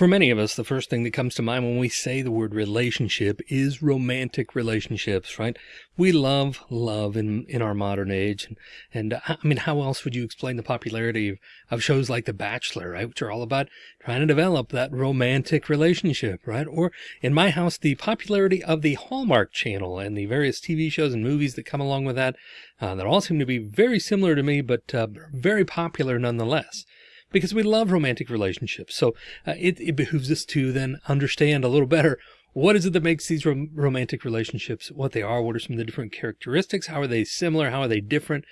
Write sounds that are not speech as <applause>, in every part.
For many of us, the first thing that comes to mind when we say the word relationship is romantic relationships, right? We love love in, in our modern age. And, and I mean, how else would you explain the popularity of, of shows like The Bachelor, right? Which are all about trying to develop that romantic relationship, right? Or in my house, the popularity of the Hallmark channel and the various TV shows and movies that come along with that, uh, that all seem to be very similar to me, but uh, very popular nonetheless because we love romantic relationships. So uh, it, it behooves us to then understand a little better what is it that makes these rom romantic relationships what they are? What are some of the different characteristics? How are they similar? How are they different?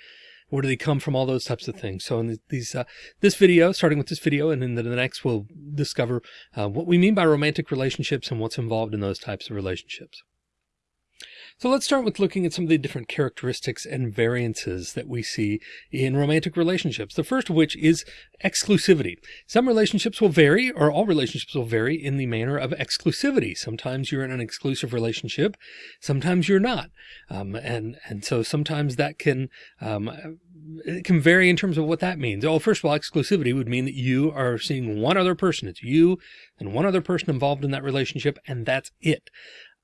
Where do they come from? All those types of things. So in these, uh, this video, starting with this video and then the next, we'll discover uh, what we mean by romantic relationships and what's involved in those types of relationships. So let's start with looking at some of the different characteristics and variances that we see in romantic relationships. The first of which is exclusivity. Some relationships will vary or all relationships will vary in the manner of exclusivity. Sometimes you're in an exclusive relationship. Sometimes you're not. Um, and, and so sometimes that can, um, it can vary in terms of what that means. Oh, first of all, exclusivity would mean that you are seeing one other person. It's you and one other person involved in that relationship, and that's it.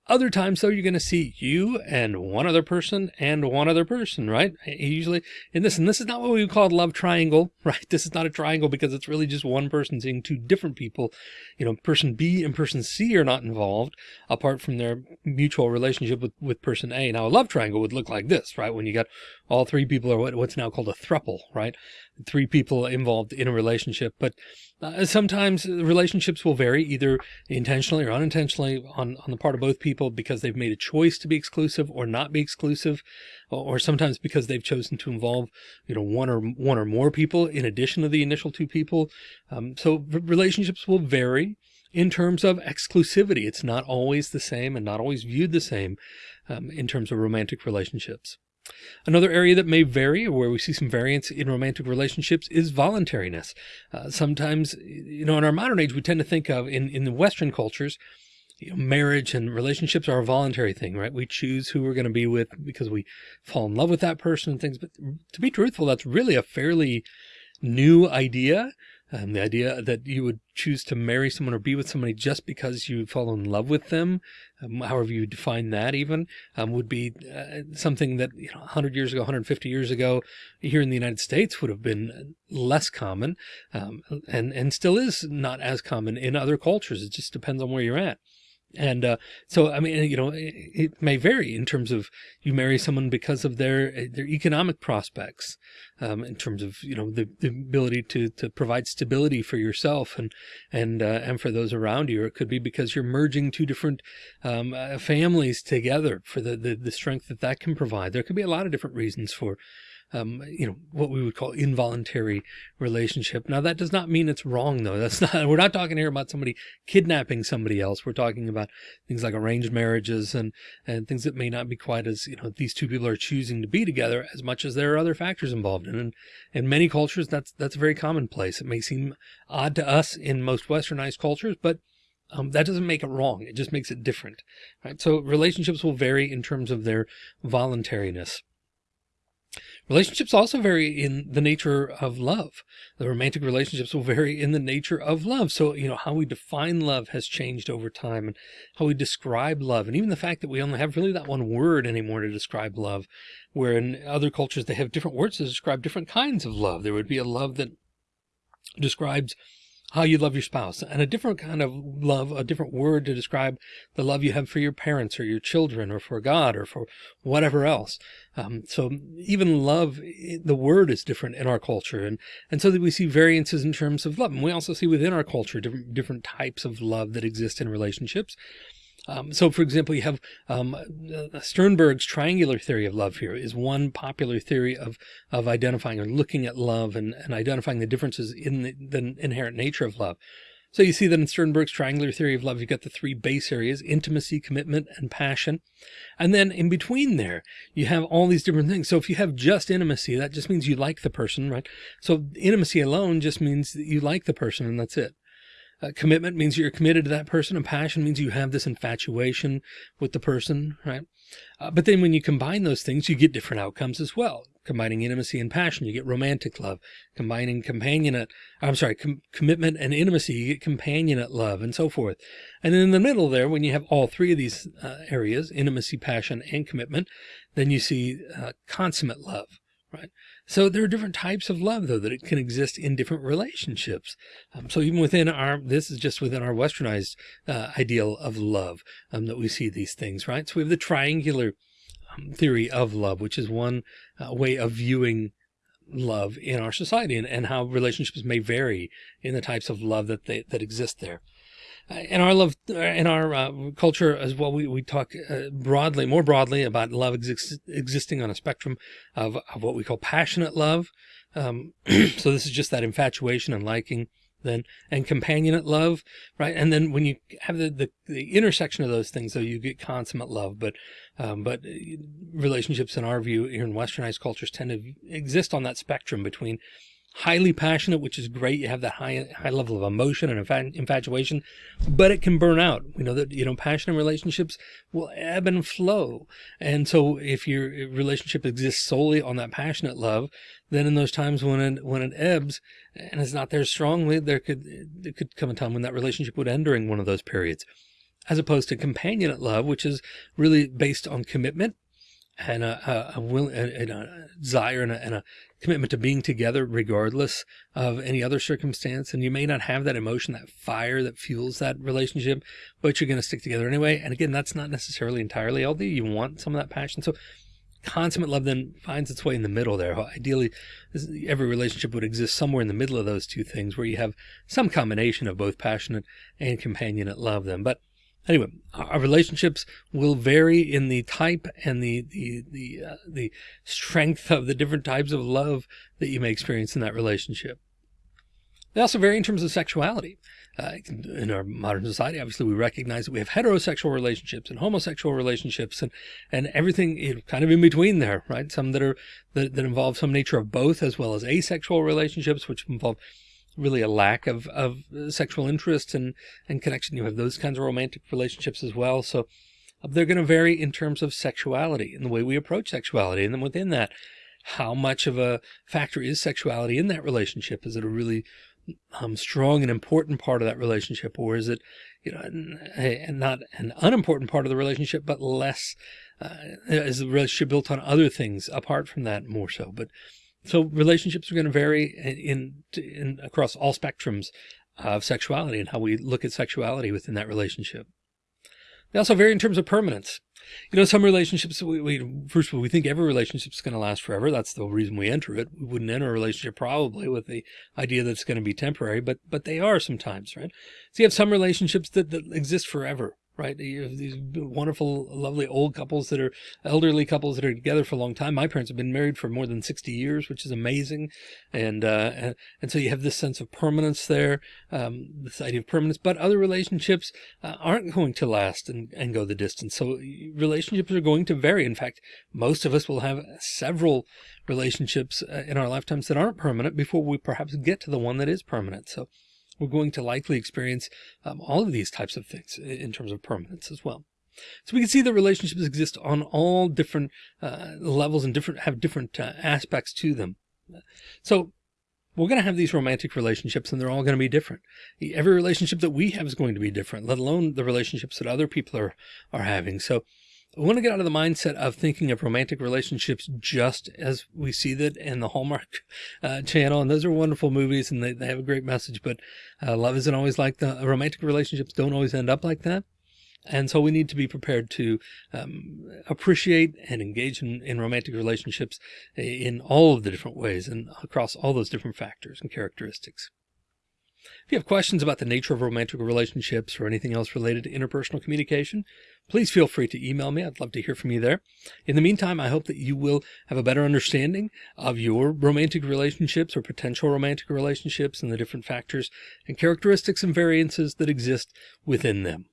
Other times, though, you're going to see you and one other person and one other person, right? Usually in this, and this is not what we call a love triangle, <laughs> right? This is not a triangle because it's really just one person seeing two different people. You know, person B and person C are not involved apart from their mutual relationship with, with person A. Now, a love triangle would look like this, right? When you got all three people are what, what's now called a thruple, right? Three people involved in a relationship, but uh, sometimes relationships will vary either intentionally or unintentionally on, on the part of both people because they've made a choice to be exclusive or not be exclusive, or, or sometimes because they've chosen to involve, you know, one or one or more people in addition to the initial two people. Um, so relationships will vary in terms of exclusivity. It's not always the same and not always viewed the same um, in terms of romantic relationships. Another area that may vary, where we see some variance in romantic relationships, is voluntariness. Uh, sometimes, you know, in our modern age, we tend to think of in, in the Western cultures, you know, marriage and relationships are a voluntary thing, right? We choose who we're going to be with because we fall in love with that person and things. But to be truthful, that's really a fairly new idea. Um, the idea that you would choose to marry someone or be with somebody just because you fall in love with them, um, however you define that even, um, would be uh, something that, you know, 100 years ago, 150 years ago, here in the United States would have been less common um, and, and still is not as common in other cultures. It just depends on where you're at. And uh, so, I mean, you know, it, it, may vary in terms of you marry someone because of their their economic prospects, um, in terms of you know the, the, ability to to provide stability for yourself and and uh, and for those around you. Or it could be because you're merging two different um, uh, families together for the, the the strength that that can provide. There could be a lot of different reasons for um, you know, what we would call involuntary relationship. Now that does not mean it's wrong though. That's <laughs> not, we're not talking here about somebody kidnapping somebody else. We're talking about things like arranged marriages and, and things that may not be quite as, you know, these two people are choosing to be together as much as there are other factors involved in. And in many cultures, that's, that's very commonplace. It may seem odd to us in most westernized cultures, but um, that doesn't make it wrong. It just makes it different, right? So relationships will vary in terms of their voluntariness. Relationships also vary in the nature of love. The romantic relationships will vary in the nature of love. So, you know, how we define love has changed over time and how we describe love. And even the fact that we only have really that one word anymore to describe love, where in other cultures, they have different words to describe different kinds of love. There would be a love that describes how you love your spouse and a different kind of love, a different word to describe the love you have for your parents or your children or for God or for whatever else. Um, so even love, the word is different in our culture. And, and so that we see variances in terms of love. And we also see within our culture, different, different types of love that exist in relationships. Um, so, for example, you have um, uh, Sternberg's triangular theory of love here is one popular theory of of identifying or looking at love and, and identifying the differences in the, the inherent nature of love. So you see that in Sternberg's triangular theory of love, you've got the three base areas, intimacy, commitment, and passion. And then in between there, you have all these different things. So if you have just intimacy, that just means you like the person, right? So intimacy alone just means that you like the person and that's it. Uh, commitment means you're committed to that person and passion means you have this infatuation with the person, right? Uh, but then when you combine those things, you get different outcomes as well. combining intimacy and passion, you get romantic love. Combining companionate, I'm sorry, com commitment and intimacy, you get companionate love and so forth. And then in the middle there, when you have all three of these uh, areas, intimacy, passion, and commitment, then you see uh, consummate love right? So there are different types of love though, that it can exist in different relationships. Um, so even within our, this is just within our westernized uh, ideal of love um, that we see these things, right? So we have the triangular um, theory of love, which is one uh, way of viewing love in our society and, and how relationships may vary in the types of love that they, that exist there in our love in our uh, culture as well we, we talk uh, broadly more broadly about love exist, existing on a spectrum of, of what we call passionate love. Um, <clears throat> so this is just that infatuation and liking then and companionate love right? And then when you have the, the, the intersection of those things though you get consummate love. But um, but uh, relationships in our view here in westernized cultures tend to exist on that spectrum between highly passionate, which is great. You have that high, high level of emotion and infatuation, but it can burn out. We know that, you know, passionate relationships will ebb and flow. And so if your relationship exists solely on that passionate love, then in those times when it, when it ebbs and it's not there strongly, there could, there could come a time when that relationship would end during one of those periods as opposed to companionate love, which is really based on commitment and a, a, a will and a desire and a, and a commitment to being together regardless of any other circumstance. And you may not have that emotion, that fire that fuels that relationship, but you're going to stick together anyway. And again, that's not necessarily entirely healthy. You want some of that passion. So consummate love then finds its way in the middle there. Ideally, every relationship would exist somewhere in the middle of those two things where you have some combination of both passionate and companionate love then. But Anyway, our relationships will vary in the type and the the the uh, the strength of the different types of love that you may experience in that relationship. They also vary in terms of sexuality. Uh, in our modern society, obviously, we recognize that we have heterosexual relationships and homosexual relationships and and everything kind of in between there, right? Some that are that, that involve some nature of both, as well as asexual relationships, which involve really a lack of, of sexual interest and, and connection. You have those kinds of romantic relationships as well. So uh, they're going to vary in terms of sexuality and the way we approach sexuality. And then within that, how much of a factor is sexuality in that relationship? Is it a really um, strong and important part of that relationship? Or is it, you know, and not an unimportant part of the relationship, but less, uh, is the relationship built on other things apart from that more so? But so relationships are going to vary in, in, across all spectrums of sexuality and how we look at sexuality within that relationship. They also vary in terms of permanence. You know, some relationships, we, we first of all, we think every relationship is going to last forever. That's the reason we enter it. We wouldn't enter a relationship probably with the idea that it's going to be temporary, but, but they are sometimes, right? So you have some relationships that, that exist forever right? You have these wonderful, lovely old couples that are elderly couples that are together for a long time. My parents have been married for more than 60 years, which is amazing. And, uh, and, and so you have this sense of permanence there, um, this idea of permanence, but other relationships uh, aren't going to last and, and go the distance. So relationships are going to vary. In fact, most of us will have several relationships uh, in our lifetimes that aren't permanent before we perhaps get to the one that is permanent. So we're going to likely experience um, all of these types of things in terms of permanence as well. So we can see that relationships exist on all different uh, levels and different have different uh, aspects to them. So we're going to have these romantic relationships and they're all going to be different. Every relationship that we have is going to be different, let alone the relationships that other people are, are having. So I want to get out of the mindset of thinking of romantic relationships just as we see that in the Hallmark uh, channel. And those are wonderful movies and they, they have a great message, but uh, love isn't always like the romantic relationships don't always end up like that. And so we need to be prepared to um, appreciate and engage in, in romantic relationships in all of the different ways and across all those different factors and characteristics. If you have questions about the nature of romantic relationships or anything else related to interpersonal communication, please feel free to email me. I'd love to hear from you there. In the meantime, I hope that you will have a better understanding of your romantic relationships or potential romantic relationships and the different factors and characteristics and variances that exist within them.